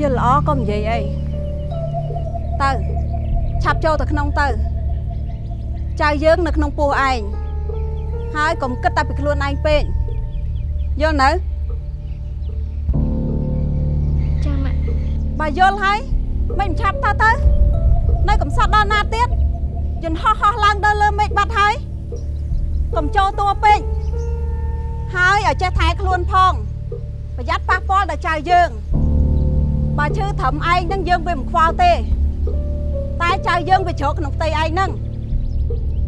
យល់ល្អកុំនិយាយអីទៅឆាប់ចូលទៅក្នុងទៅចៅយើងនៅក្នុងពោះឯងហើយកុំគិតតែពីខ្លួនឯងពេកយល់នៅចាម៉ាក់បើយល់ហើយមិនឆាប់ទៅទៅនៅកំសត់ដល់ណាទៀតយន្តហោះហោះឡើងដល់លើមេឃបាត់ហើយកុំចូលតួពេកហើយឲ្យចេះថែខ្លួនផង ប្រយ័ត្នប៉ះពាល់ដល់ចៅយើង បើឈឺត្រឹមឯងហ្នឹងយើងវាមិនខ្វល់ទេ តែចៅយើងវាជ្រកក្នុងផ្ទៃឯងហ្នឹង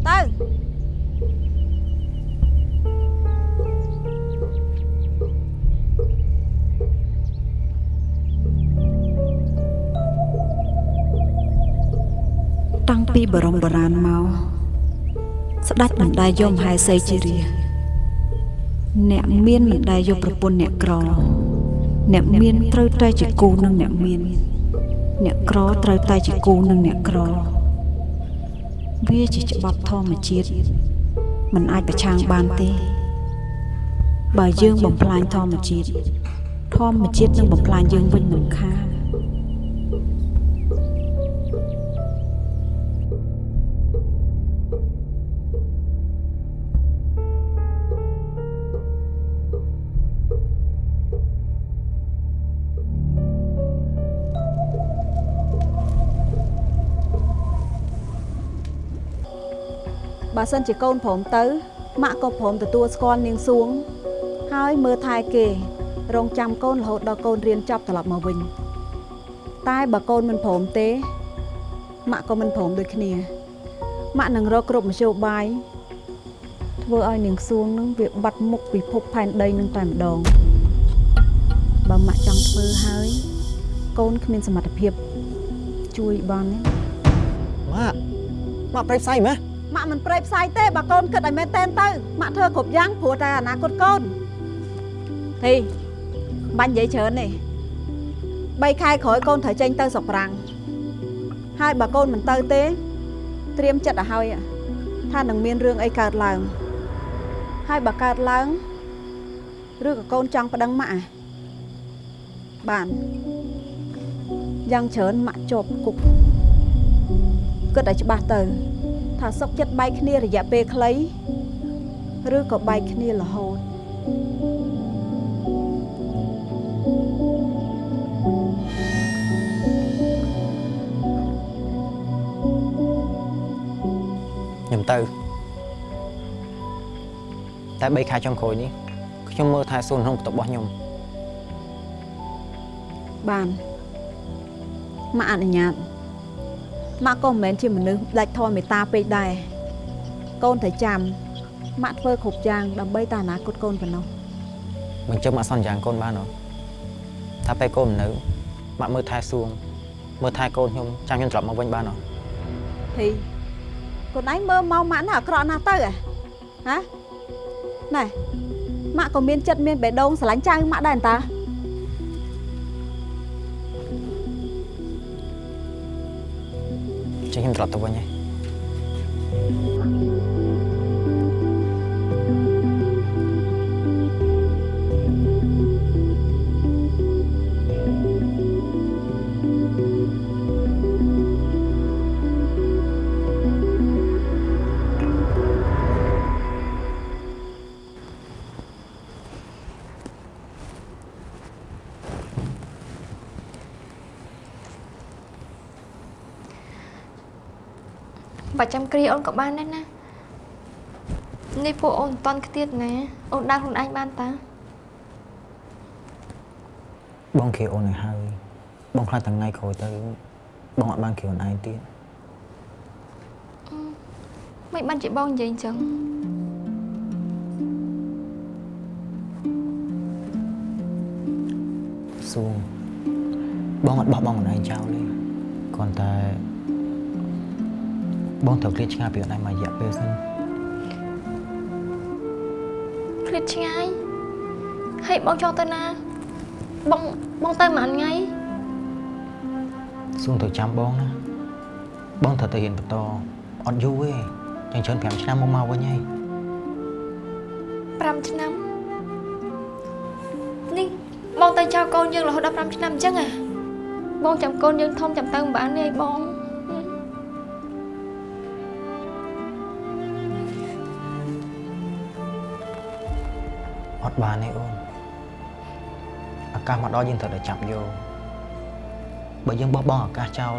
ទៅតាំងពីបរមបរានមកស្ដេចមិនដែលយកមហេសីជារាជអ្នកមានមិនដែលយកប្រពន្ធអ្នកក្រ អ្នកមានត្រូវតែជាគូនឹងអ្នកមាន អ្នកក្រត្រូវតែជាគូនឹងអ្នកក្រ វាជាច្បាប់ធម្មជាតិមិនអាចប្រឆាំងបានទេ បើយើងបំផ្លាញធម្មជាតិធម្មជាតិនឹងបំផ្លាញយើងវិញមិនខាន បើសិនជាកូនព្រមទៅម៉ាក់ក៏ព្រមទទួលស្គាល់នាងសួង ហើយមើលថែគេ រងចាំកូនរហូតដល់កូនរៀនចប់ត្រឡប់មកវិញ តែបើកូនមិនព្រមទេម៉ាក់ក៏មិនព្រមដូចគ្នាម៉ាក់នឹងរកគ្រប់មធ្យោបាយធ្វើឲ្យនាងសួងនឹងវាបាត់មុខពិភពផែនដីនឹងតែម្ដងបើម៉ាក់ចង់ធ្វើហើយកូនគ្មានសមត្ថភាព ជួយបានទេម៉ាក់ម៉ាក់ប្រេផ្សៃម៉េះ ម៉ាក់មិនប្រេផ្សាយទេបើកូនគិតឲ្យមែនតែនទៅម៉ាក់ធ្វើគ្រប់យ៉ាងព្រោះតែអនាគតកូនធីបាញ់និយាយច្រើនទេ3ខែក្រោយកូនត្រូវចេញទៅស្រុកប្រាំងហើយបើកូនមិនទៅទេ ត្រៀមចិត្តឲ្យហើយថានឹងមានរឿងអីកើតឡើងហើយបើកើតឡើងឬក៏កូនចង់ប្តឹងម៉ាក់ហ៎បានយ៉ាងច្រើនម៉ាក់ជាប់គុកគិតឲ្យច្បាស់ទៅ ថាសុកចិត្តបែកគ្នារយៈពេលខ្លីឬក៏បែកគ្នារហូតខ្ញុំទៅតែ3ខែចុងក្រោយនេះខ្ញុំមើលថែសួនក្នុងបន្ទប់របស់ខ្ញុំបានម៉ាក់អនុញ្ញាត ម៉ាក់ក៏មិនមែនជាមនុស្សដាច់ធម៌មេត្តាពេកដែរកូនត្រូវចាំម៉ាក់ធ្វើគ្រប់យ៉ាងដើម្បីតែអនាគតកូនប៉ុណ្ណោះមិនចឹងម៉ាក់សន្យាកូនបានហ៎ថាពេលកូនមិននៅម៉ាក់មើលថែសួងមើលថែកូនខ្ញុំចាំខ្ញុំត្រឡប់មកវិញបានហ៎ធីកូនឯងមើលមកម៉ាក់ណាអាក្រក់ណាស់ទៅហ៎ហ៎ណែម៉ាក់ក៏មានចិត្តមានបេះដូងស្រឡាញ់ចៅម៉ាក់ដែរតា ចឹងខ្ញុំត្រឡ ចាំគ្រាអូនក៏បានដែរណានេះពួកអូនមិនតន់ខ្ទៀតណាអូនដើរខ្លួនឯងបានតាបងគ្រាអូនឲ្យហើយបងខ្លាចថ្ងៃក្រោយទៅបងអត់បានគ្រាអូនឯងទៀតមិនបានជាបងនិយាយអញ្ចឹងសួងបងអត់បោះបង់អូនឯងចោលទេគ្រាន់តែ បងត្រូវឃ្លាតឆ្ងាយពីអូនឯងមួយរយៈពេលសិនឃ្លាតឆ្ងាយហើយបងចង់ទៅណាបងបងទៅមួយថ្ងៃសួងត្រូវចាំបងណាបងត្រូវទៅរៀនបន្តអត់យូរទេចឹងច្រើន5ឆ្នាំមកមកវិញហើយ5ឆ្នាំនេះបងទៅចោលកូនយើងរហូតដល់5ឆ្នាំអញ្ចឹងអាបងចាំកូនយើងធំចាំទៅមិនបានទេអីបង ត់បានទេអូនអាកាសមកដល់យើងត្រូវតែចាប់យកបើយើងបោះបង់អាកាសចោល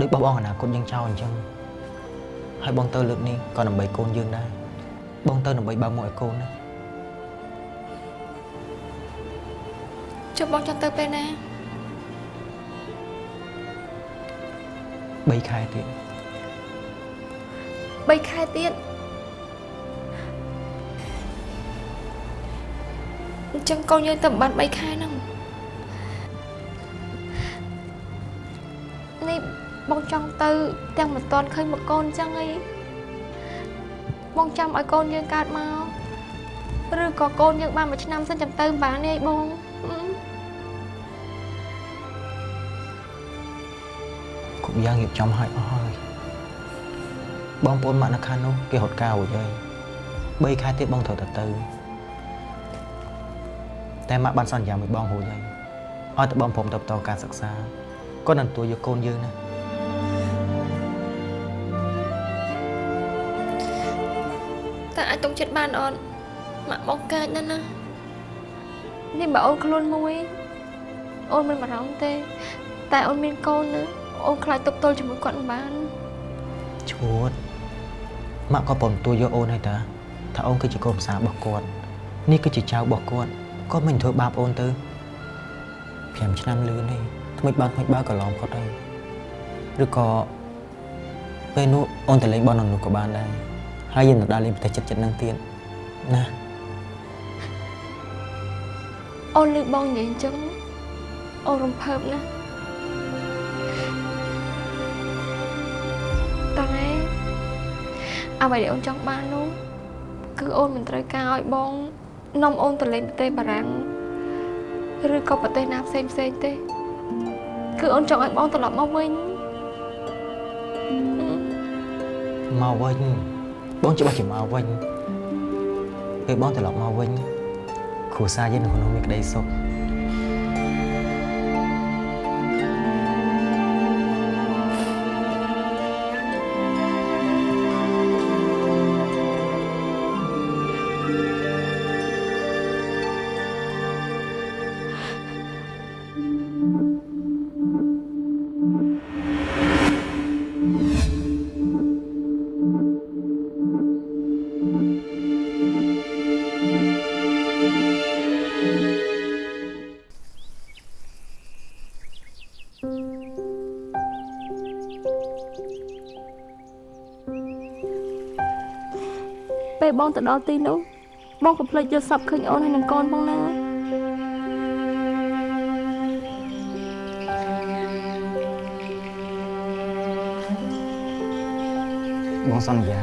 ដូចបោះបង់អនាគតយើងចោលអញ្ចឹងហើយបងទៅលើកនេះក៏ដើម្បីកូនយើងដែរបងទៅដើម្បីបើកមុខឲ្យកូនណាចុះបងចង់ទៅពេលណា3ខែទៀត3ខែទៀត អញ្ចឹងកូនយើងទៅបាន3ខែហ្នឹងនេះបងចង់ទៅទាំងមិនតាន់ឃើញមកកូនអញ្ចឹងអីបងចាំឲ្យកូនយើងកើតមកឬក៏កូនយើងបានមួយឆ្នាំសិនចាំទៅមិនបានទេអីបងហឹមគ្រប់យ៉ាងរៀបចំឲ្យអស់ហើយបងប្អូនម៉ាក់នៅខាងនោះគេរត់កៅរួចហើយ3ខែទៀតបងត្រូវតែទៅ តែម៉ាក់បានសន្យាមួយបងរួចហើយឲ្យតែបងព្រមទៅបន្តការសិក្សាគាត់នឹងទទួលយកកូនយើងណាតែអាចទុកចិត្តបានអត់ម៉ាក់បងកើតណាស់ណានេះបើអូនខ្លួនមួយអូនមិនបារម្ភទេ តែអូនមានកូនណាអូនខ្លាចទុកទល់ជាមួយគាត់មិនបានឈួតម៉ាក់ក៏ព្រមទទួលយកអូនហើយតាថាអូនគឺជាកូនប្រសាររបស់គាត់នេះគឺជាចៅរបស់គាត់ គាត់មិនធ្វើបាបអូនទៅ5ឆ្នាំលឿនទេថ្មិចបើថ្មិចបើក៏ឡំគាត់ហើយឬក៏ពេលនោះអូនទៅលេងបอลនៅនោះក៏បានដែរហើយយើងទៅដើរលេងប្រទេសចិត្តចិត្តហ្នឹងទៀតណាអូនលឺបងនិយាយអញ្ចឹងអូនរំភើបណាស់តែអ្វីដែលអូនចង់បាននោះគឺអូនមិនត្រូវការឲ្យបង នាំអូនទៅលេងប្រទេសបារាំងឬក៏ប្រទេសណាផ្សេងផ្សេងទេ គឺអូនចង់ឲ្យបងត្រឡប់មកវិញហឹមមកវិញបងច្បាស់ជាមកវិញពេលបងត្រឡប់មកវិញគ្រួសារយើងនៅក្នុងមានក្តីសុខ ពេលបងទៅដល់ទីនោះបងកុំភ្លេចយកសពឃើញអូនហើយនឹងកូនផងណាបងសន្យា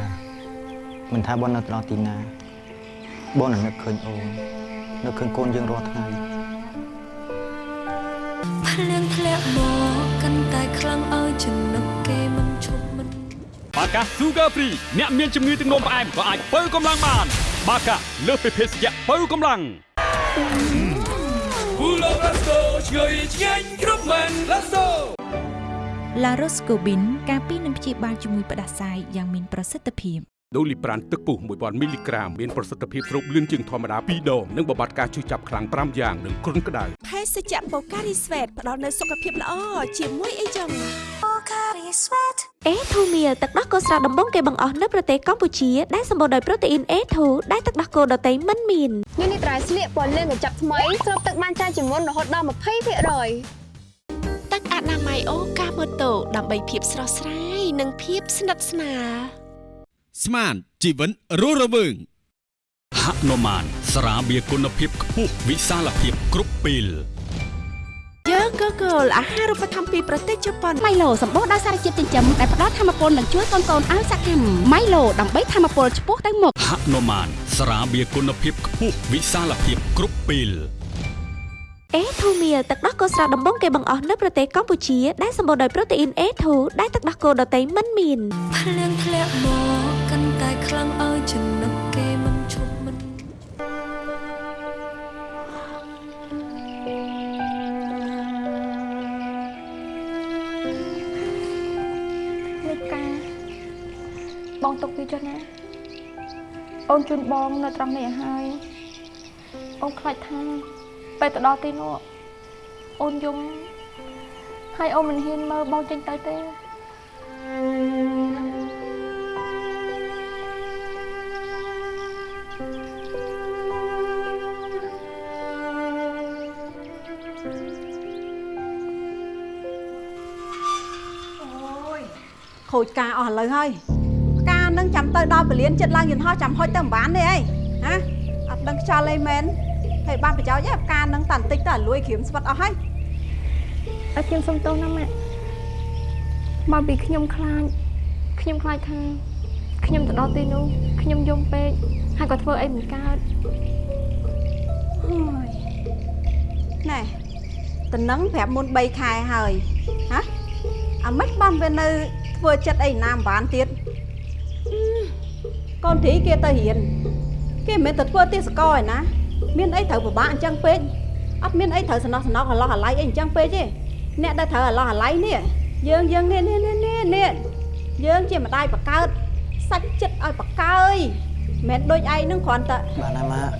មិនថាបងនៅទៅដល់ទីណា បងនឹងនឹកឃើញអូននឹកឃើញកូនយើងរាល់ថ្ងៃភ្លៀងធ្លាក់មកកាន់តែខ្លាំងឲ្យចំណុកគេមិនឈប់មិន បាកា Sugar Free អ្នកមានជំងឺទឹកនោមផ្អែមក៏អាចបើកម្លាំងបាន បាកាលើសពីភេសជ្ជៈបើកម្លាំង Pulo Presto ឆ្ងាញ់ឆ្ងាញ់គ្រប់មែន Let's go La Roscobin ការពីនឹងព្យាបាលជំងឺផ្ដាសាយយ៉ាងមានប្រសិទ្ធភាពដូលីប្រានទឹកពុះ1000មីលីក្រាមមានប្រសិទ្ធភាពស្រូបលឿនជាងធម្មតា2ដងនិងបំបត្តិការឈឺចាប់ខ្លាំង5យ៉ាងនិងគ្រុនក្តៅភេសជ្ជៈបូការីស្វេតផ្ដល់នូវសុខភាពល្អជាមួយអីចឹង អេធូមៀលទឹកដោះគោស្រស់ដំបងគេបង្អស់នៅប្រទេសកម្ពុជាដែលសម្បូរដោយប្រូតេអ៊ីន A2 ដែលទឹកដោះគោដតៃមិនមាននេះនេះត្រៃស្លៀកពណ៌លឿងកញ្ចប់ថ្មីស្រូបទឹកបានច្រើនជាងមុនរហូតដល់20%ទឹកអនាម័យអូកាម៉ូតូដើម្បីភាពស្រស់ស្រាយនិងភាពស្និទ្ធស្នាលស្មានជីវិនរស់រវើងហនុមានស្រាបៀរគុណភាពខ្ពស់វិសាលភាពគ្រប់ពេល យើងក៏គោលអាហារូបត្ថម្ភពីប្រទេសជប៉ុនម៉ៃឡូសម្បូរដោយសារជាតិចិញ្ចឹមដែលផ្ដល់ធម៌ពលនិងជួយកូនៗឲ្យសកម្មម៉ៃឡូដើម្បីធម៌ពលឆ្ពោះទៅមុខហនុមានស្រាបៀរគុណភាពខ្ពស់វិសាលភាពគ្រប់ពេលអេធូមៀលទឹកដោះគោស្រស់ដំបងគេបង្អស់នៅប្រទេសកម្ពុជាដែលសម្បូរដោយប្រូតេអ៊ីន A2 ដែលទឹកដោះគោដតៃមិនមានភ្លៀងធ្លាក់មកកាន់តែខ្លាំងឲ្យចំណុក ទុកវាចុះណា អូនជូនបងនៅត្រង់នេះឲ្យហើយអូនខ្លាចថាពេលទៅដល់ទីនោះអូនយំហើយអូនមិនហ៊ានមើលបងចេញទៅទេខូចការអស់ឥឡូវហើយការនឹង ចាំទៅដល់ពលានចិត្តឡើងយន្តហោះចាំហុចទៅមិនបានទេអីហ៎អត់ដឹងខ្យល់អីមែនហើយបានប្រយោជន៍ទេការនឹងតាន់តិចទៅឲ្យលួយក្រៀមស្វិតអស់ហើយអត់ខ្ញុំសុំទោសណាម៉ាក់មកពីខ្ញុំខ្លាចខ្ញុំខ្លាចថាខ្ញុំទៅដល់ទីនោះខ្ញុំយំពេកហើយក៏ធ្វើអីមិនកើតហើយណែតំណឹងប្រាប់មុន3ខែហើយហ៎អាម៉េចបានវានៅធ្វើចិត្តអីណាមិនបានទៀតហឹមកូ នធីគេទៅរៀនគេមិនមែនទៅធ្វើទេសកលឯណាមានអីត្រូវពិបាកអញ្ចឹងពេកអត់មានអីត្រូវសំណោះសំណោកហឡោះហឡៃអីអញ្ចឹងពេកទេអ្នកដែលត្រូវហឡោះហឡៃនេះយើងយើងនេះនេះនេះនេះនេះយើងជាម្ដាយបកើតសាច់ចិត្តឲ្យបកើយមិនមែនដូចឯងនឹងគ្រាន់តែបានណាម៉ាក់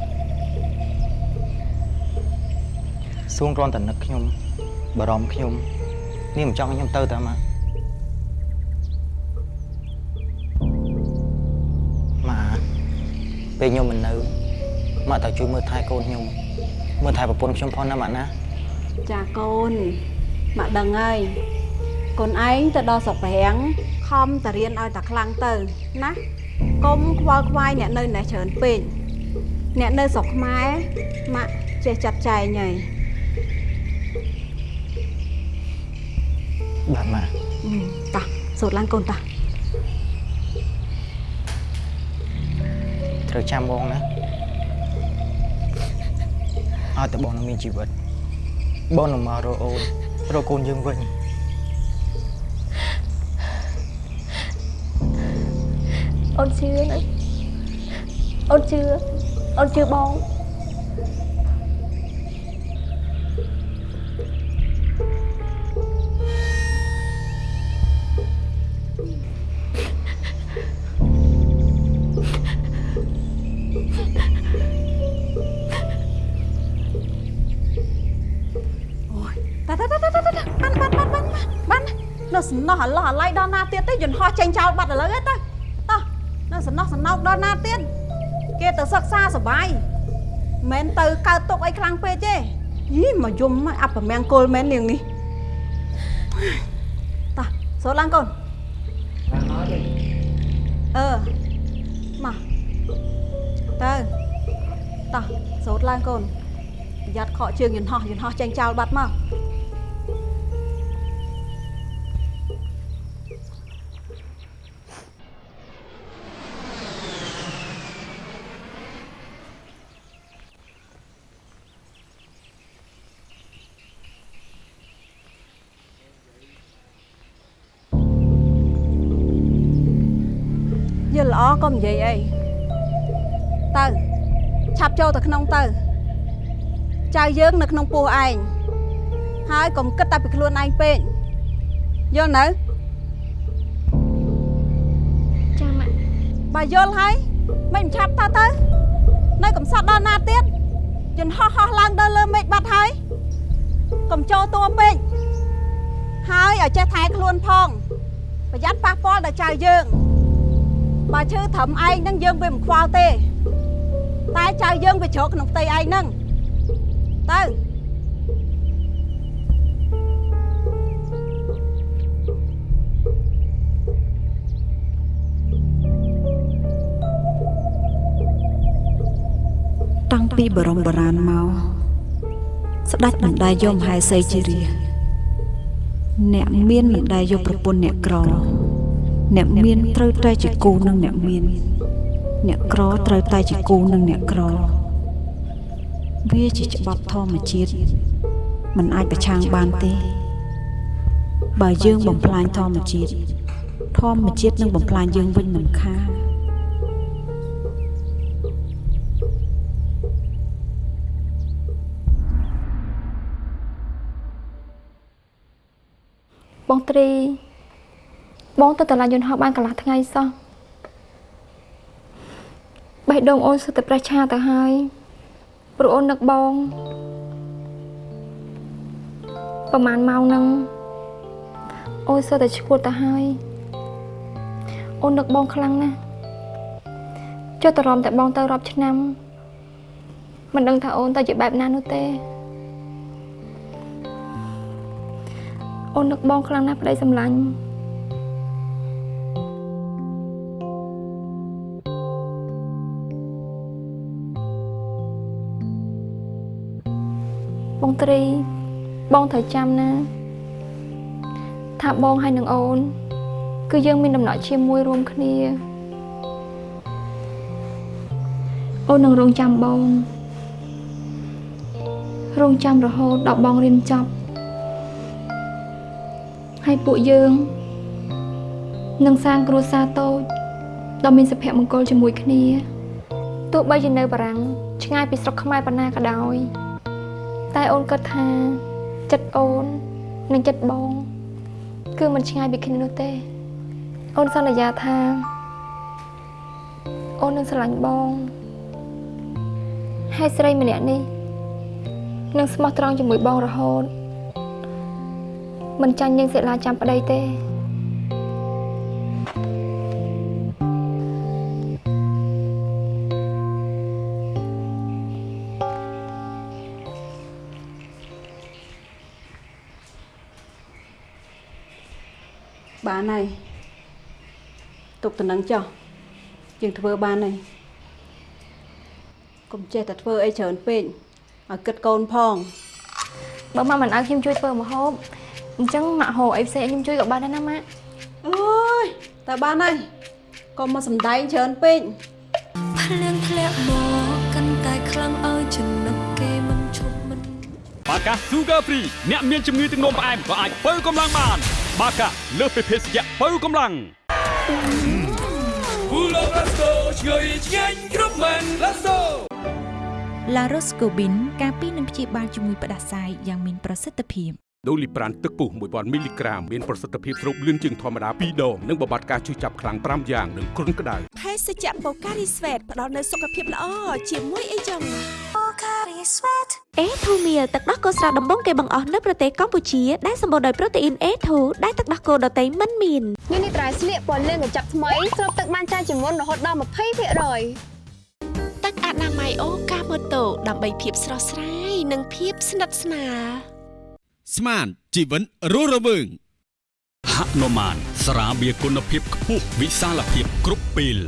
សួងគ្រាន់តែនឹកខ្ញុំបារម្ភខ្ញុំនេះមិនចង់ឲ្យខ្ញុំទៅតាម៉ាក់ម៉ា ពេលខ្ញុំមិននៅម៉ាក់ត្រូវជួយមើលថែកូនខ្ញុំមើលថែប្រពន្ធខ្ញុំផងណាម៉ាក់ណាចាកូនមកដឹងហើយកូនឯងទៅដល់ស្រុកប្រាំងខំតរៀនឲ្យតែខ្លាំងទៅណាកុំខ្វល់ខ្វាយអ្នកនៅណេះច្រើនពេកអ្នកនៅស្រុកខ្មែរម៉ាក់ចេះចាត់ចែងហើយបាទម៉ាក់អឺតោះសូត្រឡើងកូនតោះ ត្រូវចាំបងណាឲ្យតែបងនៅមានជីវិតបងនឹងមករកអូនរកកូនយើងវិញអូនជឿណាអូនជឿអូនជឿបង ណោះអាឡោះអាឡៃដល់ណាទៀតទេយន្តហោះចេញចោលបាត់ឥឡូវទេតោះតោះនៅសំណោះសំណោកដល់ណាទៀតគេទៅសិក្សាសបាយមិនទៅកើតទុកអីខ្លាំងពេកទេយីមកយំអបមង្គលមែននាងនេះតោះសូត្រឡើងកូនអឺមកទៅតោះសូត្រឡើងកូនប្រយ័ត្នខកជើងយន្តហោះយន្តហោះចេញចោលបាត់មក និយាយអីទៅឆាប់ចូលទៅក្នុងទៅចៅយើងនៅក្នុងពោះឯងហើយកុំគិតតែពីខ្លួនឯងពេកយល់នៅចាម៉ាក់បើយល់ហើយមិនឆាប់ទៅទៅនៅកំសត់ដល់ណាទៀតយន្តហោះហោះឡើងដល់លើមេឃបាត់ហើយកុំចូលតួពេកហើយឲ្យចេះថែខ្លួនផង ប្រយ័ត្នប៉ះពាល់ដល់ចៅយើង បើឈឺត្រឹមឯងហ្នឹងយើងវាមិនខ្វល់ទេតែចៅយើងវាជ្រកក្នុងផ្ទៃឯងហ្នឹងទៅតាំងពីបរមបរានមកស្ដេចមិនដែលយកមហេសីជារាជអ្នកមានមិនដែលយកប្រពន្ធអ្នកក្រ អ្នកមានត្រូវតែជាគូនឹងអ្នកមាន អ្នកក្រត្រូវតែជាគូនឹងអ្នកក្រ វាជាច្បាប់ធម្មជាតិมันអាចប្រឆាំងបានទេ បើយើងបំផ្លាញធម្មជាតិធម្មជាតិនឹងបំផ្លាញយើងវិញមិនខានបងត្រី បងទៅតឡាយន្តហោះបានកន្លះថ្ងៃសោះបេះដូងអូនសុទ្ធតែប្រឆាទៅហើយព្រោះអូននឹកបងប្រហែលម៉ោងហ្នឹងអូនសុទ្ធតែឈួតទៅហើយអូននឹកបងខ្លាំងណាស់ចុះតរំតែបងទៅរាប់ឆ្នាំមិនដឹងថាអូនទៅជាបែបណានោះទេអូននឹកបងខ្លាំងណាស់ប្តីសម្លាញ់ បងត្រី បងត្រូវចាំណា ថាបងហើយនឹងអូន គឺយើងមានដំណក់ជាមួយរួមគ្នាអូននឹងរងចាំបង រងចាំរហូតដល់បងរៀនចប់ហើយពួកយើងនឹងសាងគ្រួសារតូចដ៏មានសុភមង្គលជាមួយគ្នាទោះបីជានៅបារាំងឆ្ងាយពីស្រុកខ្មែរប៉ុណ្ណាក៏ដោយ តែអូនគិតថាចិត្តអូននិងចិត្តបង គឺមិនឆ្ងាយពីគ្នានោះទេ អូនសន្យាថាអូននឹងស្រឡាញ់បងហើយស្រីម្នាក់នេះនឹងស្មោះត្រង់ជាមួយបងរហូតមិនចាញ់យើងសិលាចាំប្តីទេ បានហើយទុកតំណឹងចុះយើងធ្វើបានហើយកុំចេះតែធ្វើអីច្រើនពេកឲ្យគិតកូនផងបើម៉ាក់មិនឲ្យខ្ញុំជួយធ្វើម្ហូបអញ្ចឹងម៉ាក់ហៅអីផ្សេងឲ្យខ្ញុំជួយក៏បានដែរណាម៉ាក់អើយតែបានហើយកុំមកសំដែងច្រើនពេកភ្លៀងធ្លាក់មកកាន់តែខ្លាំងឲ្យចំណុកគេមិនឈប់មិនបាកា Sugar Free អ្នកមានជំងឺទឹកនោមផ្អែមក៏អាចបើកម្លាំងបាន បាកាលើសពីភេសជ្ជៈបើកម្លាំង Pulo Presto ឆ្ងាញ់ឆ្ងាញ់គ្រប់មែន Let's go La Roscobin ការពីនឹងព្យាបាលជំងឺផ្ដាសាយយ៉ាងមានប្រសិទ្ធភាពដូលីប្រានទឹកពុះ1000មីលីក្រាមមានប្រសិទ្ធភាពស្រូបលឿនជាងធម្មតា2ដងនិងបំបត្តិការឈឺចាប់ខ្លាំង5យ៉ាងនិងគ្រុនក្តៅភេសជ្ជៈបូការីស្វេតផ្ដល់នូវសុខភាពល្អជាមួយអីចឹង អេធូមៀលទឹកដោះគោស្រស់ដំបងគេបង្អស់នៅប្រទេសកម្ពុជាដែលសម្បូរដោយប្រូតេអ៊ីន A2 ដែលទឹកដោះគោដតៃមិនមាននេះនេះត្រៃស្លៀកពណ៌លឿងកញ្ចប់ថ្មីស្រូបទឹកបានច្រើនជាងមុនរហូតដល់20%ទឹកអនាម័យអូកាម៉ូតូដើម្បីភាពស្រស់ស្រាយនិងភាពស្និទ្ធស្នាលស្មានជីវិនរស់រវើងហនុមានស្រាបៀរគុណភាពខ្ពស់វិសាលភាពគ្រប់ពេល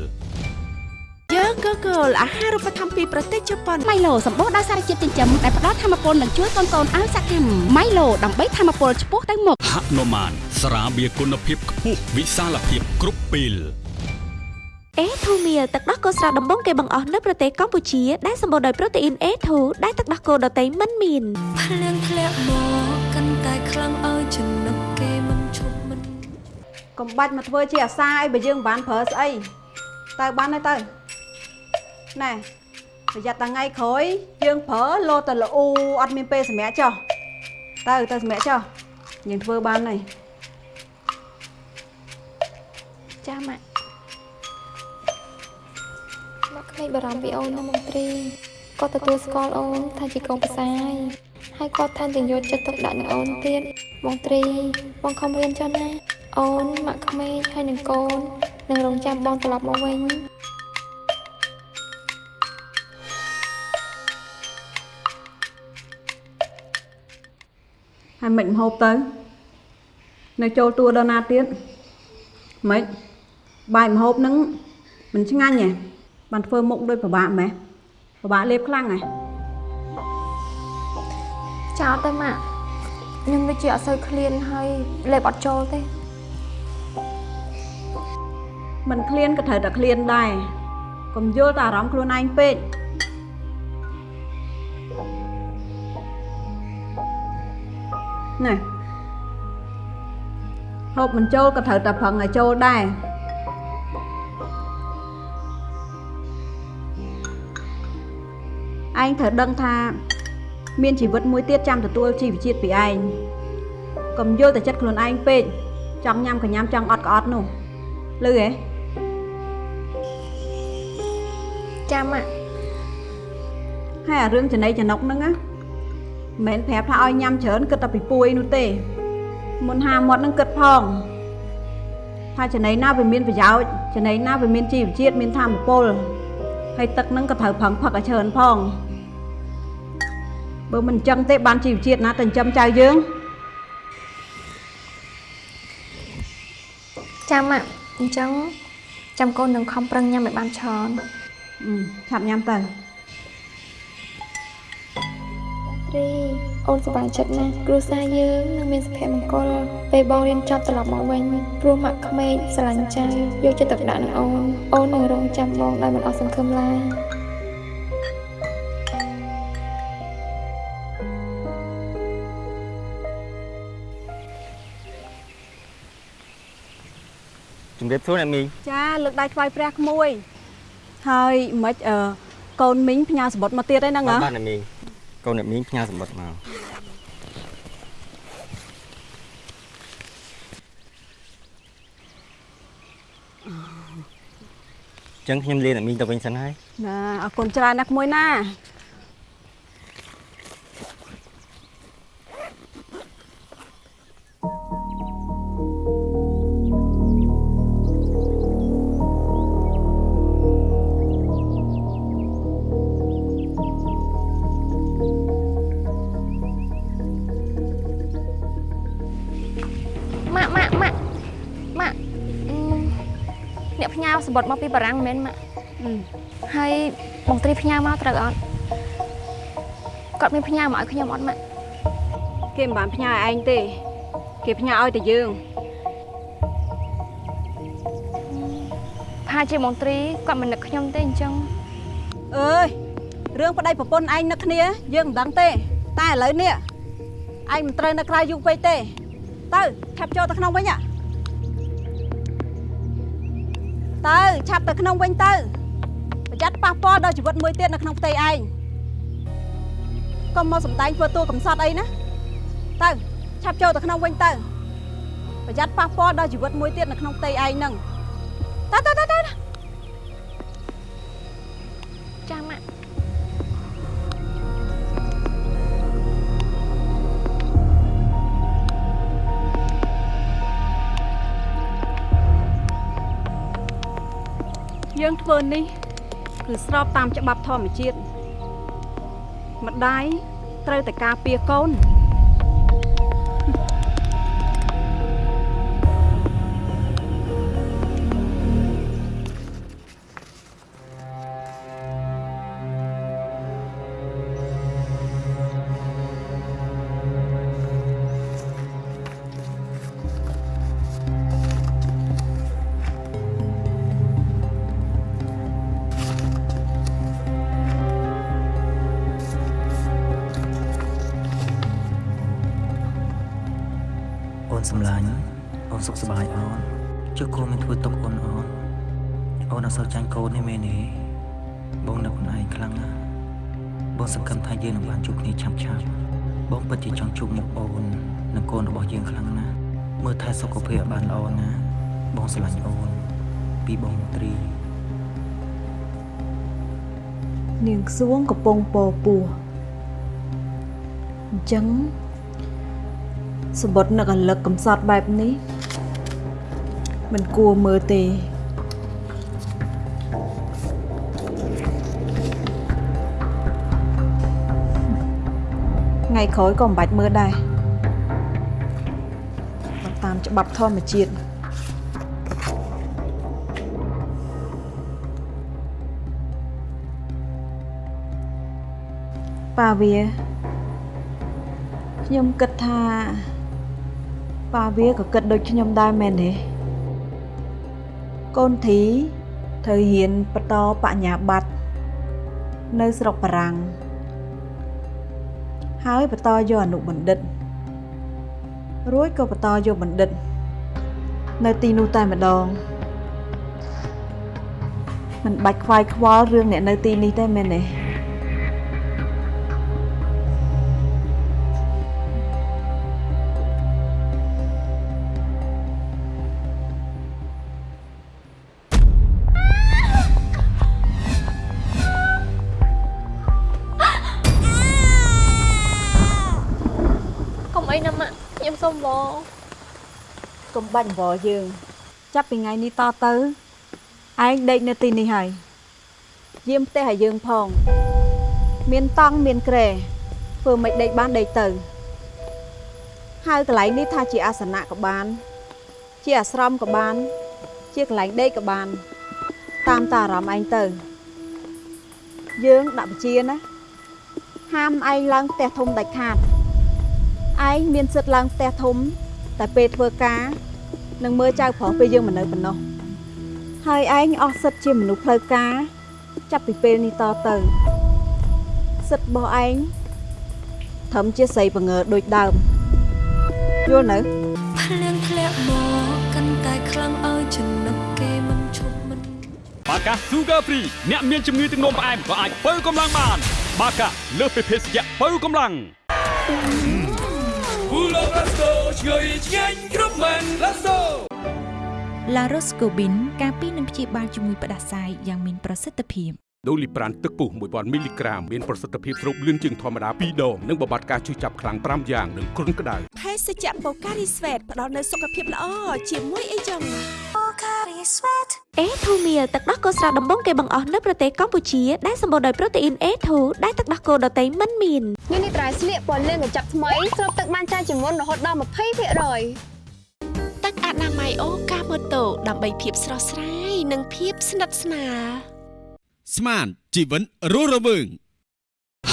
យើងក៏គោលអាហារូបត្ថម្ភពីប្រទេសជប៉ុនម៉ៃឡូសម្បូរដោយសារជាតិចិញ្ចឹមដែលផ្ដល់ធម៌ពលនិងជួយកូនកូនឲ្យសកម្មម៉ៃឡូដើម្បីធម៌ពលឆ្ពោះទៅមុខហនុមានស្រាបៀរគុណភាពខ្ពស់វិសាលភាពគ្រប់ពេលអេធូមៀលទឹកដោះគោស្រស់ដំបងគេបង្អស់នៅប្រទេសកម្ពុជាដែលសម្បូរដោយប្រូតេអ៊ីន A2 ដែលទឹកដោះគោដតៃមិនមានភ្លៀងធ្លាក់មកកាន់តែខ្លាំងឲ្យចំណុកគេមិនឈប់មិនកុំបាច់មកធ្វើជាអាសាអីបើយើងមិនបានប្រើស្អីទៅបានហើយទៅ ណែប្រយ័ត្នតែថ្ងៃក្រោយយើងប្រើលោតតែល្អូអត់មានពេលសម្រាប់ចុះទៅទៅសម្រាប់ចុះយើងធ្វើបានហើយចាម៉ាក់ម៉ាក់ក្មេងបារម្ភពីអូនណាមន្ត្រីគាត់ទទួលស្គាល់អូនថាជាកូនប្រសាយហើយគាត់ថែមទាំងយកចិត្តទុកដាក់នឹងអូនទៀតមន្ត្រីបងខំរៀនចុះណាអូនម៉ាក់ក្មេងហើយនឹងកូននឹងរងចាំបងត្រឡប់មកវិញ ហើយមិនហូបទៅនៅចូលតួដល់ណាទៀតមិនបាយមហូបហ្នឹងមិនឆ្ងាញ់ហ៎បានធ្វើមុខដូចពិបាកម៉េះពិបាកលេបខ្លាំងហ៎ចោលទៅម៉ាក់ខ្ញុំដូចជាអត់សូវឃ្លានហើយលេបអត់ចូលទេមិនឃ្លានក៏ត្រូវតែឃ្លានដែរកុំយល់តែអារម្មណ៍ខ្លួនឯងពេក ណែហូបមិនចូលក៏ត្រូវតែប្រឹងឲ្យចូលដែរឯងត្រូវដឹងថាមានជីវិតមួយទៀតចាំទទួលជីវជាតិពីឯងកុំយល់តែចិត្តខ្លួនឯងពេកចង់ញ៉ាំក៏ញ៉ាំចង់អត់ក៏អត់នោះលឺហ៎ចាំម៉ាក់ហើយអារឿងចំណៃចំណុកហ្នឹងណា មិនមែនប្រាប់ថាឲ្យញ៉ាំច្រើនគិតតែពីពួយនោះទេមុនហាមាត់ហ្នឹងគិតផងថាចំណៃណាវាមានប្រយោជន៍ចំណៃណាវាមានជីវជាតិមានធម៌ពលហើយទឹកហ្នឹងក៏ត្រូវប្រឹងផឹកឲ្យច្រើនផងបើមិនអញ្ចឹងទេបានជីវជាតិណាទៅចិញ្ចឹមចៅយើងចាំម៉ាក់អញ្ចឹងចាំកូននឹងខំប្រឹងញ៉ាំឲ្យបានច្រើនអឺឆាប់ញ៉ាំទៅ រី អូនសប្បាយចិត្តណាស់គ្រួសារយើងនឹងមានសុភមង្គលពេលបងរៀនចប់ត្រឡប់មកវិញព្រោះម៉ាក់ក្មេកស្រឡាញ់ចៅយកចិត្តទុកដាក់នឹងអូនអូននឹងរងចាំបងដោយមិនអស់សង្ឃឹមឡើយជំរាបសួរអ្នកមីងចាលើកដៃថ្វាយព្រះក្មួយហើយមិនអឺកូនមីងផ្ញើសម្បត្តិមកទៀតឯហ្នឹងហ៎បាទអ្នកមីង កូនអ្នកមីងផ្ញើសម្បត្តិមកចឹងខ្ញុំលាអ្នកមីងទៅវិញសិនហើយណាអរគុណច្រើនណាស់ក្មួយណា អ្នកផ្ញើសម្បត្តិមកពីបារាំងមែនម៉ាក់ហើយបងត្រីផ្ញើមកត្រូវអត់គាត់មានផ្ញើមកឲ្យខ្ញុំអត់ម៉ាក់គេមិនបានផ្ញើឲ្យឯងទេ គេផ្ញើឲ្យតែយើងផាជាមន្ត្រីគាត់មិននឹកខ្ញុំទេអញ្ចឹងអើយរឿងប្តីប្រពន្ធឯងនឹកគ្នាយើងមិនដឹងទេ តែឥឡូវនេះឯងមិនត្រូវនៅក្រៅយូរពេកទេ ទៅឆាប់ចូលទៅក្នុងវិញហ่ ទៅឆាប់ទៅក្នុងវិញទៅប្រយ័ត្នប៉ះពាល់ដល់ជីវិតមួយទៀតនៅក្នុងផ្ទៃឯងកុំមកសំដែងធ្វើតួកំសត់អីណាទៅឆាប់ចូលទៅក្នុងវិញទៅប្រយ័ត្នប៉ះពាល់ដល់ជីវិតមួយទៀតនៅក្នុងផ្ទៃឯងហ្នឹងទៅទៅទៅ ធ្វើនេះគឺស្របតាមច្បាប់ធម្មជាតិម្ដាយត្រូវតែការពារកូន ប្បាយអូនចុះកូនមិនធ្វើទុកអូនអូនអូនអត់សូវចាញ់កូនទេមែនទេបងនឹកខ្លួនឯងខ្លាំងណាស់បងសង្ឃឹមថាយើងនឹងបានជួបគ្នាឆាប់ឆាប់បងពិតជាចង់ជួបមុខអូននិងកូនរបស់យើងខ្លាំងណាស់មើលថែសុខភាពឲ្យបានល្អណាបងស្រឡាញ់អូនពីបងមន្ត្រី នាងសួងកំពុងពោពោះអញ្ចឹងសម្បត្តិនឹកអលឹកកំសត់បែបនេះ មិនគួរមើលទេថ្ងៃក្រោយក៏មិនបាច់មើលដែរបើតាមច្បាប់ធម្មជាតិប៉ាវាខ្ញុំគិតថាប៉ាវាក៏គិតដូចខ្ញុំដែរមែនទេ កូនធីត្រូវហ៊ានបន្តបញ្ញាបត្រនៅស្រុកបារាំងហើយបន្តយកអនុបណ្ឌិត រួចក៏បន្តយកបណ្ឌិត នៅទីនោះតែម្ដងមិនបាច់ខ្វាយខ្វល់រឿងអ្នកនៅទីនេះទេមែនទេ បាច់អង្វរយើង ចាប់ពីថ្ងៃនេះតទៅឯងដេកនៅទីនេះហើយយាមផ្ទះឲ្យយើងផង មានតង់មានក្រែធ្វើមិនដេកបានដេកទៅហៅកន្លែងនេះថាជាអាសនៈក៏បាន ជាអាស្រមក៏បាន ជាកន្លែងដេកក៏បាន តាមតាអារម្មណ៍ឯងទៅ យើងដាក់បញ្ជាណាហាមឯងឡើងផ្ទះធំដាច់ខាតឯងមានសិទ្ធិឡើងផ្ទះធំ តែពេលធ្វើការ នឹងមើលចៅប្រុសពេលយើងមិននៅប៉ុណ្ណោះហើយឯងអស់សិទ្ធិជាមនុស្សផ្លូវការចាប់ពីពេលនេះតទៅសិទ្ធិរបស់ឯងត្រឹមជាស្រីបង្ងើដូចដើមយល់នៅភ្លៀងធ្លាក់មកកាន់តែខ្លាំងឲ្យចំណុកគេមិនឈប់មិនបាកា Sugar Free អ្នកមានជំងឺទឹកនោមផ្អែមក៏អាចបើកម្លាំងបាន បាកាលើសពីភេសជ្ជៈបើកម្លាំង Pulo Presto ឆ្ងាញ់ឆ្ងាញ់គ្រប់មែន Let's go La Roscobin ការពីនឹងព្យាបាលជំងឺផ្ដាសាយយ៉ាងមានប្រសិទ្ធភាព ដូលីប្រានទឹកពុះ1000មីលីក្រាមមានប្រសិទ្ធភាពស្រូបលឿនជាងធម្មតា2ដងនិងបំបត្តិការឈឺចាប់ខ្លាំង5យ៉ាងនិងគ្រុនក្តៅភេសជ្ជៈបូការីស្វេតផ្ដល់នូវសុខភាពល្អជាមួយអីចឹងបូការីស្វេតអេធូមៀលទឹកដោះគោស្រស់ដំបងគេបង្អស់នៅប្រទេសកម្ពុជាដែលសម្បូរដោយប្រូតេអ៊ីន A2 ដែលទឹកដោះគោដតៃមិនមាននេះនេះត្រៃស្លៀកពណ៌លឿងកញ្ចប់ថ្មីស្រូបទឹកបានច្រើនជាងមុនរហូតដល់20%ទឹកអនាម័យអូកាម៉ូតូដើម្បីភាពស្រស់ស្រាយនិងភាពស្និទ្ធស្នាល ស្មានជីវិនរស់រវើង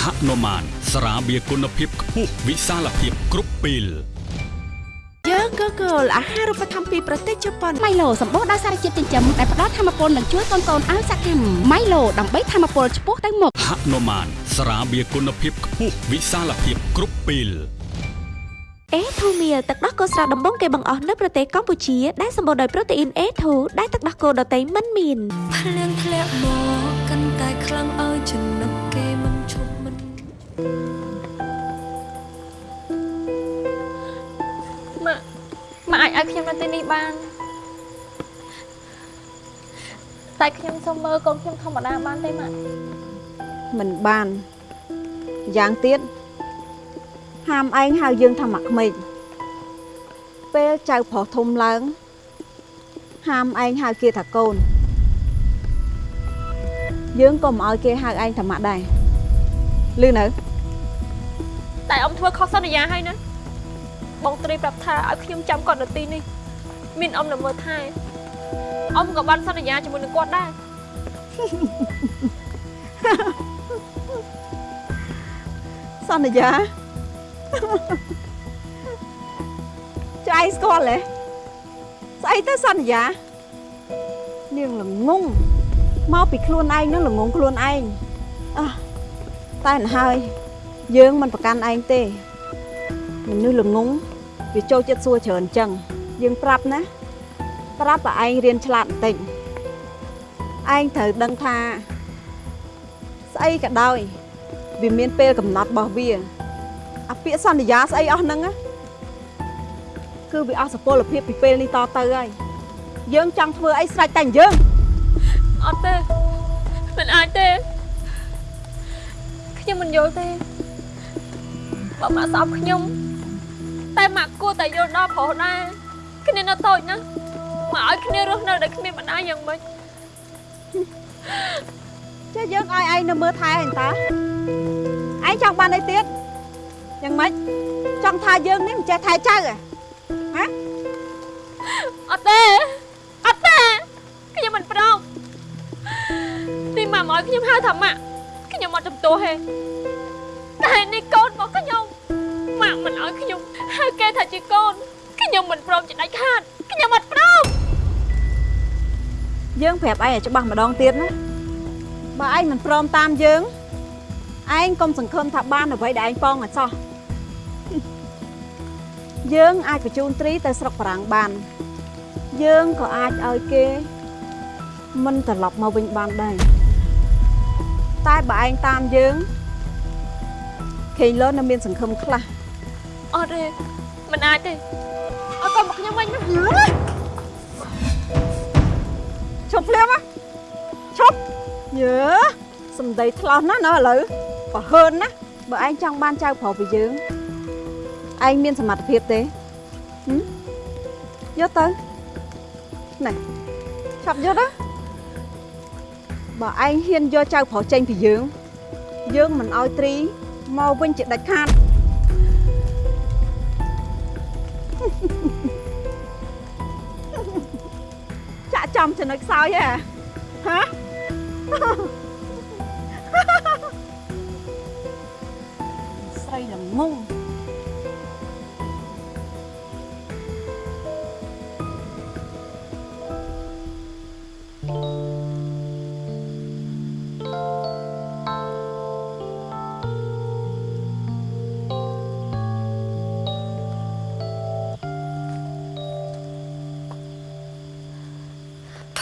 ហនុមានស្រាបៀរគុណភាពខ្ពស់វិសាលភាពគ្រប់ពេលយើងក៏គោលអាហារូបត្ថម្ភពីប្រទេសជប៉ុនម៉ៃឡូសម្បូរដោយសារជាតិចិញ្ចឹមដែលផ្ដល់ធម៌ពលនិងជួយកូនៗឲ្យសកម្មម៉ៃឡូដើម្បីធម៌ពលឆ្ពោះទៅមុខហនុមានស្រាបៀរគុណភាពខ្ពស់វិសាលភាពគ្រប់ពេលអេធូមៀលទឹកដោះគោស្រស់ដំបងគេបង្អស់នៅប្រទេសកម្ពុជាដែលសម្បូរដោយប្រូតេអ៊ីន A2 ដែលទឹកដោះគោដតៃមិនមានភ្លៀងធ្លាក់មកកាន់ តែខ្លាំងឲ្យចំណុកគេមិនឈប់មិនម៉ាក់ម៉ាក់អាចឲ្យខ្ញុំនៅទីនេះបានតែខ្ញុំសុំមើលកូនខ្ញុំធម្មតាបានទេម៉ាក់មិនបានយ៉ាងទៀតហាមឯងហៅយើងថាម៉ាក់ក្មេកពេលចៅប្រុសធំឡើងហាមឯងហៅគេថាកូន យើងក៏មិនឲ្យគេហៅឯងថាម៉ាក់ដែរលឺនៅតែអ៊ំធ្វើខុសសន្យាហើយណាបងត្រីប្រាប់ថាឲ្យខ្ញុំចាំគាត់នៅទីនេះមានអ៊ំនៅមើលថែអ៊ំក៏បានសន្យាជាមួយនឹងគាត់ដែរសន្យាចៃស្គាល់ទេស្អីទៅសន្យានាងល្ងង មកពីខ្លួនឯងនឹងល្ងងខ្លួនឯងអះតែមិនហើយយើងមិនប្រកាន់ឯងទេមនុស្សល្ងងវាចូលចិត្តសួរច្រើនអញ្ចឹងយើងប្រាប់ណាប្រាប់ឲ្យឯងរៀនឆ្លាតបន្តិចឯងត្រូវដឹងថាស្អីក៏ដោយវាមានពេលកំណត់របស់វាអាពាក្យសន្យាស្អីអស់ហ្នឹងណាគឺវាអស់សុពលភាពពីពេលនេះតទៅហើយយើងចង់ធ្វើអីស្រេចតែយើង អត់ទេមិនអាចទេខ្ញុំមិនយល់ទេបើម៉ាក់ស្អប់ខ្ញុំតែម៉ាក់គួរតែយល់ដល់ប្រុសដែរគ្នានៅតូចណាមកឲ្យគ្នារស់នៅដោយគ្មានបណ្ដាយ៉ាងម៉េចចេះយើងឲ្យឯងនៅមើលថែអញតាឯងចង់បានអីទៀតយ៉ាងម៉េចចង់ថាយើងនេះមិនចេះថែចៅហ៎ហ៎អត់ទេ ទីម៉ាក់មកឲ្យខ្ញុំហៅថាម៉ាក់ខ្ញុំអត់ចំទោះទេតែនេះកូនរបស់ខ្ញុំម៉ាក់មិនឲ្យខ្ញុំហៅគេថាជាកូនខ្ញុំមិនព្រមជាដាច់ខាតខ្ញុំអត់ព្រមយើងប្រាប់ឯងឲ្យច្បាស់ម្ដងទៀតណាបើឯងមិនព្រមតាមយើងឯងកុំសង្ឃឹមថាបានអ្វីដែលឯងប៉ងឲ្យសោះយើងអាចបញ្ជូនត្រីទៅស្រុកបារាំងបានយើងក៏អាចឲ្យគេមិនត្រឡប់មកវិញបានដែរ តែបើឯងតាមយើងខេងលននៅមានសង្ឃឹមខ្លះអត់ទេមិនអាចទេឲ្យកូនមកខ្ញុំវិញណាឈប់ភ្លាមណាឈប់យើ សំដីថ្លោះណាស់ណាឥឡូវបើហើនណាបើឯងចង់បានចៅប្រុសពីយើងឯងមានសមត្ថភាពទេហឹមយកទៅណែឆាប់យកទៅ បើឯងហ៊ានយកចៅប្រុសចេញពីយើង យើងមិនអោយត្រីមកវិញជាដាច់ខាតចាក់ចំចំណុចខ្សោយហ៎ហ៎ស្រីល្ងង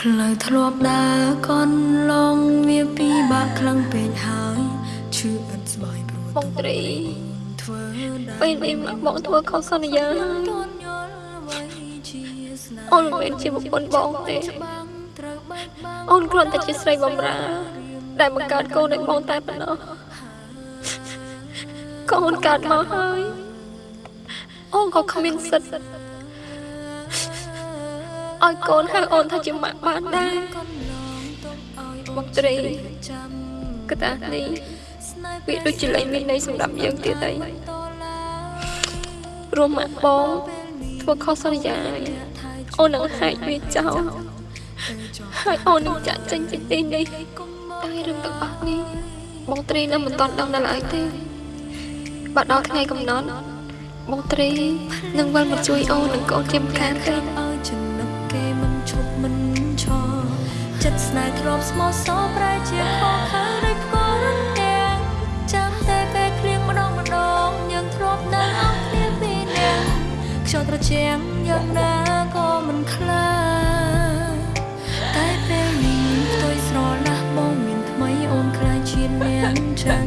ផ្លូវធ្លាប់ដើរកន់ឡងវាពីបាក់ខ្លាំងពេកហើយឈឺអត់ស្បាយព្រោះបងត្រីធ្វើពេលនេះបងធ្វើខុសសន្យាហើយអូនមិនមែនជាប្រពន្ធបងទេអូនគ្រាន់តែជាស្រីបំរើដែលបង្កើតកូនឲ្យបងតែប៉ុណ្ណោះកូនកើតមកហើយអូនក៏គ្មានសិទ្ធិ ឲ្យកូនហៅអូនថាជាម៉ាក់បានដែរបងត្រីកតានេះវាដូចជាលែងមានន័យសម្រាប់យើងទៀតហើយរួមម៉ាក់បងធ្វើខុសសន្យាអូននឹងហែកវាចោលហើយអូននឹងចាក់ចេញពីទីនេះតែរឿងទាំងអស់នេះបងត្រីនៅមិនទាន់ដឹងដល់ឡើយទេបើដល់ថ្ងៃកំណត់បងត្រីនឹងវិលមកជួយអូននិងកូនជាម្ខាងទេឲ្ចិត្តស្នេហ៍ធ្លាប់ស្មោះសរប្រែជាខកខើដោយផ្គររន្ទាំងចាំតែពេលគ្លៀងម្ដងម្ដងយើងធ្លាប់នៅអស់គ្នាពីរនាក់ខ្យល់ត្រជាក់យ៉ាងណាក៏មិនខ្លាចតែពេលនេះផ្ទុយស្រឡះបងមានថ្មីអូនខ្លាចជាអ្នកចឹង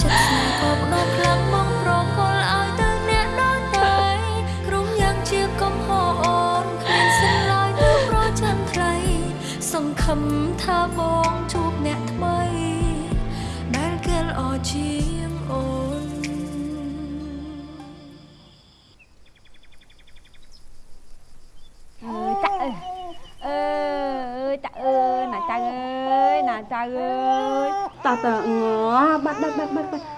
ចិត្តស្នេហ៍ក៏បដោតខ្លាំងមកប្រក មថាបងជួបអ្នកថ្មីដែលគេល្អជាងអូនអើយចាក់អើយអើយចាក់អើយណាចៅអើយណាចៅអើយតើតើងបាត់បាត់បាត់បាត់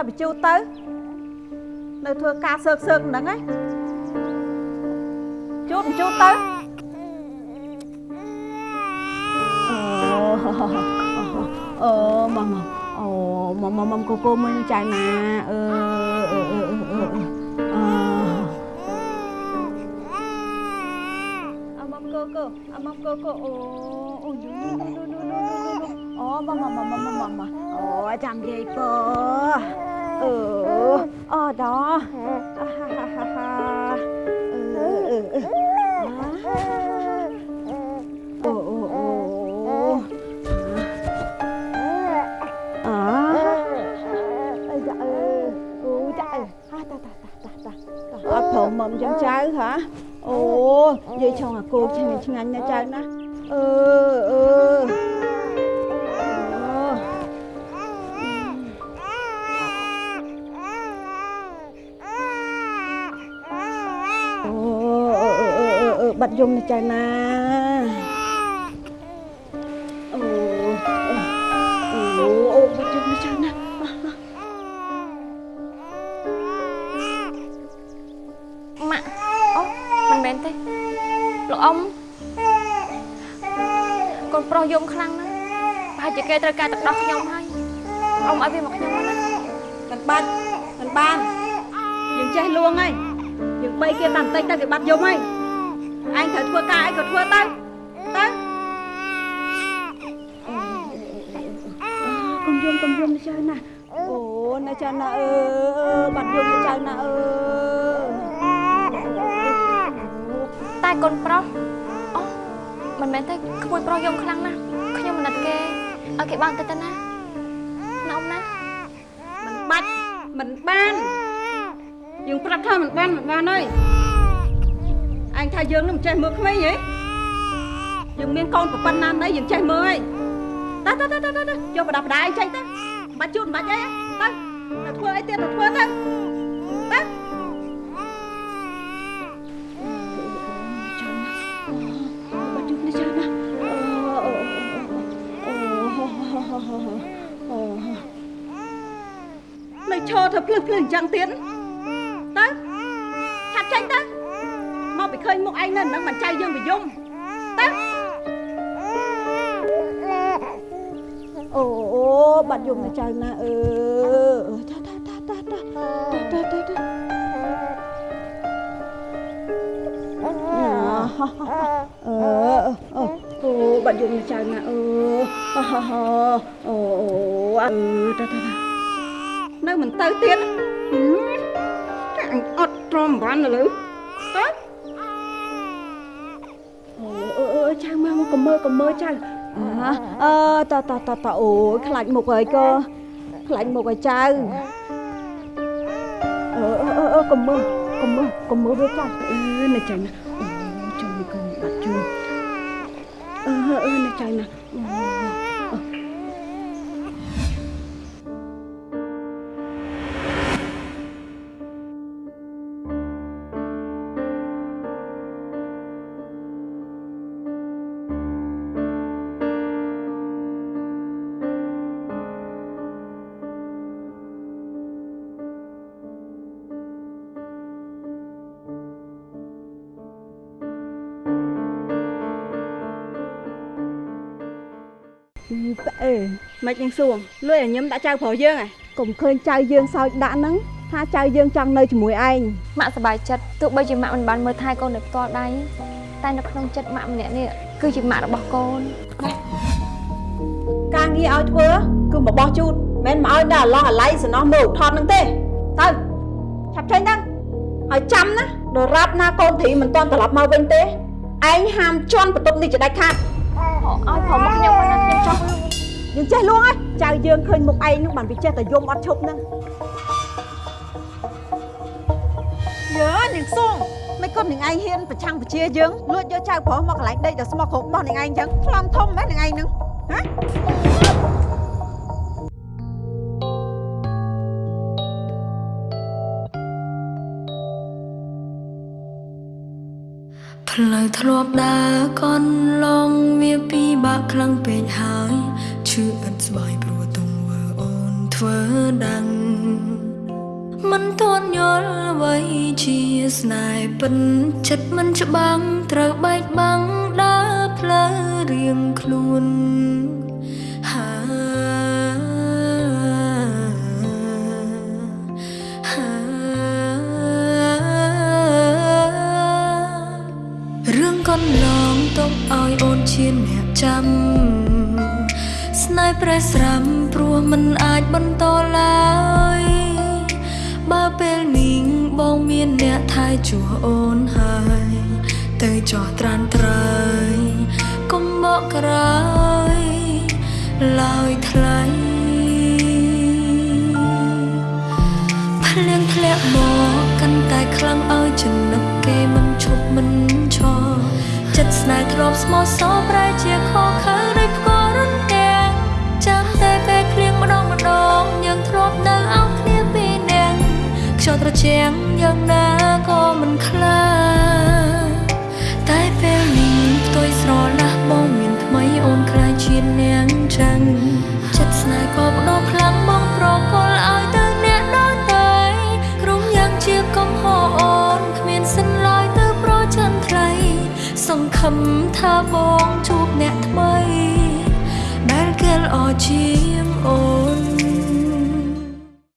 ជូតគិតតែបញ្ជូតទៅ នៅធ្វើការសើកសើកហ្នឹងឯងជូតបញ្ជូតទៅអឺមកមកអូមកមកមកកូកូមើលចៅណាអឺអឺអឺអឺអឺអឺអមកកូកូអមកកូកូអូអូយូអូមកមកមកមកមកមកអូចាំយាយព អឺអូដល់អាហាហាហាហាអឺអឺអឺអូអូអូ à ơi dạ ơi ô dạ ơi ha ta ta ta ta ta ta ở phòng mầm chân trái hả ô vậy cho à cô cho mình chân anh nha chân á ừ ừ bật dùng này trời nè ồ ồ ồ bật dùng này trời nè ម៉ាក់អូមិនមែនទេលោកអ៊ំកូនប្រុសយំខ្លាំងណាស់ប្រហែលជាគេត្រូវការទឹកដោះខ្ញុំហើយអ៊ំឲ្យវាមកខ្ញុំមកណាមិនបាច់មិនបានយើងចេះលួងហើយយើងបីគេតាមតិចទៅគេបាត់យំហើយ ឯងត្រូវធ្វើការអីក៏ធ្វើទៅទៅកុំយំកុំយំណាចៅណាអូណាចៅណាអើបាត់យំណាចៅណាអើតែកូនប្រុសអូមិនមែនទេក្មួយប្រុសយំខ្លាំងណាស់ខ្ញុំមិនណិតគេឲ្យគេបានទៅទៅណាណាអ៊ំណាមិនបាច់មិនបានយយើងប្រាប់ថាមិនបានមិនបានហើយ អញថាយើងនឹងមិនចេះមើលក្មេងហីយើងមានកូនប្រពន្ធណាស់ណីយើងចេះមើលហីតើតើតើតើយកបដាបដាអីចេញទៅបាច់ជូនបាច់អីទៅទៅធ្វើអីទៀតទៅធ្វើទៅទៅបាច់ជូននេះច្រើនណាអូនៅឈរធ្វើភ្លឹះភ្លឹះអញ្ចឹងទៀតទៅឆាប់ចេញទៅមក ពីឃើញមុខឯងនៅនឹងមិនចៃយើងវិយំទៅអូអូបាត់យំទៅចៅណាអឺតាតាតាតាតាតាតាតាអឺអូអូបាត់យំទៅចៅណាអឺអូអូអឺតាតាតានៅមិនទៅទៀតកាំងអត់ទ្រាំបានលើទៅអូអឺ ចៅមកមកកុំមើលកុំមើលចៅអឺតតតតអូយខ្លាចមុខហើយក៏ខ្លាចមុខឲ្យចៅអឺអឺអឺកុំមើលកុំមើលកុំមើលវាចៅអឺនៅចៅណាអូជួយកុំបាត់ជួយអឺអឺនៅចៅណាអូ មិនយើងសួងលុយឲ្យញឹមដាក់ចៅប្រុសយើងហ៎កុំឃើញចៅយើងសោចដាក់ហ្នឹងថាចៅយើងចង់នៅជាមួយឯងម៉ាក់សប្បាយចិត្តទោះបីជាម៉ាក់មិនបានមើលថែកូនដោយផ្ទាល់ដៃតែនៅក្នុងចិត្តម៉ាក់ម្នាក់នេះគឺជាម៉ាក់របស់កូនការងារឲ្យធ្វើគឺមកបោះជូតមិនមកឲ្យដល់អឡោះអាឡៃសំណោះមើលថតហ្នឹងទេទៅឆាប់ចេញទៅហើយចាំណាដរាបណាកូនធីមិនតន់ត្រឡប់មកវិញទេឯងហាមជន់បន្ទប់នេះជាដាច់ខាតឲ្យព្រមមកខ្ញុំមិនណាខ្ញុំចង់លួង យើងចេះលួងហើយចៅយើងឃើញមុខឯងនឹងបានវាចេះតែយំអត់ឈប់ហ្នឹងយើនាងសួងមិនគាត់នាងឯងហ៊ានប្រឆាំងពជាយើងលួចយកចៅប្រុសមកកន្លែងដេកដល់ស្មោះគ្រប់របស់នាងឯងអញ្ចឹងខ្លំធំមែននាងឯងហ្នឹងហ៎ ផ្លូវធ្លាប់ដើរកន់ឡងវាពីបាក់ខ្លាំងពេកហើយឈឺឥតស្បើយព្រោះទង្វើអូនធ្វើដាំងមិនទាន់យល់អ្វីជាស្នេហ៍ពិនចិត្តមិនច្បាំងត្រូវបែកបាំងដើរផ្លូវរៀងខ្លួន កន្លងទុកឲ្យអូនឈានអ្នកចាំស្នេហ៍ប្រេះស្រាំព្រោះមិនអាចបន្តឡើយបើពេលនេះបងមានអ្នកថែជួអូនហើយទៅចោះត្រានត្រៃកុំបកក្រោយឡើយថ្លៃភ្លៀងធ្លាក់មកកាន់តែខ្លាំងឲ្យចំណឹកគេមិនឈប់មិនឈរ ចិត្តស្នេហ៍ធ្លាប់ស្មោះសរប្រែជាខកខើដោយផ្គររំទាំងចាំតែពេលឃ្លៀងម្ដងម្ដងយើងធ្លាប់នៅអោបគ្នាពីរនាក់ខ្យល់ត្រជាំងយ៉ាងណាក៏មិនខ្លាចតែពេលនេះផ្ទុយស្រឡះបងមានថ្មីអូនខ្លាចជានាងចាំងចិត្តស្នេហ៍ក៏បដោខ្លាំងបងប្រកល់ឲ្យទៅអ្នកដល់ទៅក្រុមយ៉ាងជាកំហរអូ សង្ឃឹមថាបងជួបអ្នកថ្មីដែលគេល្អជាងអូន